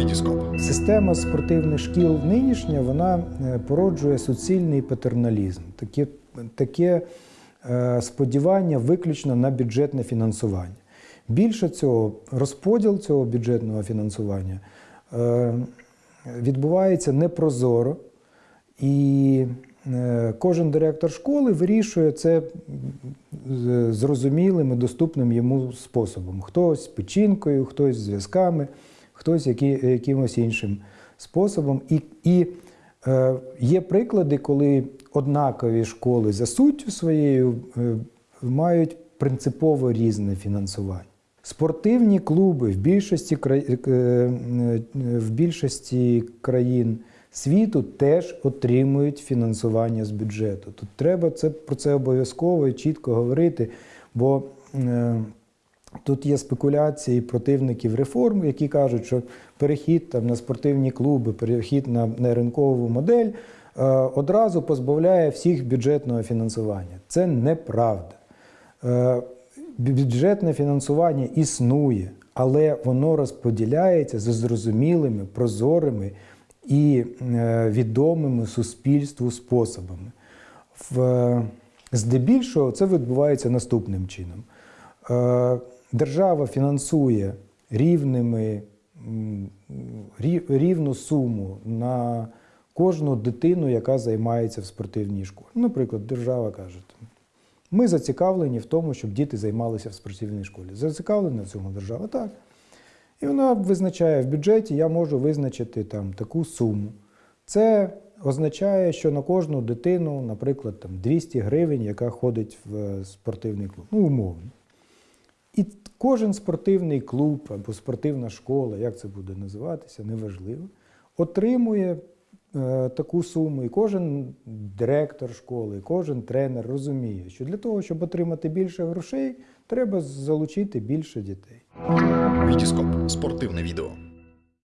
Вітіскоп. Система спортивних шкіл нинішня вона е, породжує суцільний патерналізм, таке, таке сподівання виключно на бюджетне фінансування. Більше цього, розподіл цього бюджетного фінансування е, відбувається непрозоро, і е, кожен директор школи вирішує це зрозумілим і доступним йому способом. Хтось печінкою, хтось зв'язками, хтось які, якимось іншим способом. І, і е, є приклади, коли однакові школи за суттю своєю е, мають принципово різне фінансування. Спортивні клуби в більшості, кра- е, е, в більшості країн світу теж отримують фінансування з бюджету. Тут треба це, про це обов'язково і чітко говорити, бо е, Тут є спекуляції противників реформ, які кажуть, що перехід там, на спортивні клуби, перехід на, на ринкову модель е, одразу позбавляє всіх бюджетного фінансування. Це неправда. Е, бюджетне фінансування існує, але воно розподіляється за зрозумілими, прозорими і е, відомими суспільству способами. В, здебільшого це відбувається наступним чином. Е, Держава фінансує рівними, рівну суму на кожну дитину, яка займається в спортивній школі. Наприклад, держава каже, ми зацікавлені в тому, щоб діти займалися в спортивній школі. Зацікавлена в цьому держава? Так. І вона визначає в бюджеті, я можу визначити там таку суму. Це означає, що на кожну дитину, наприклад, там 200 гривень, яка ходить в е, спортивний клуб. Ну, умовно. І кожен спортивний клуб або спортивна школа, як це буде називатися, неважливо, отримує е, таку суму. І кожен директор школи, кожен тренер розуміє, що для того, щоб отримати більше грошей, треба залучити більше дітей. Вітіскоп. Спортивне відео.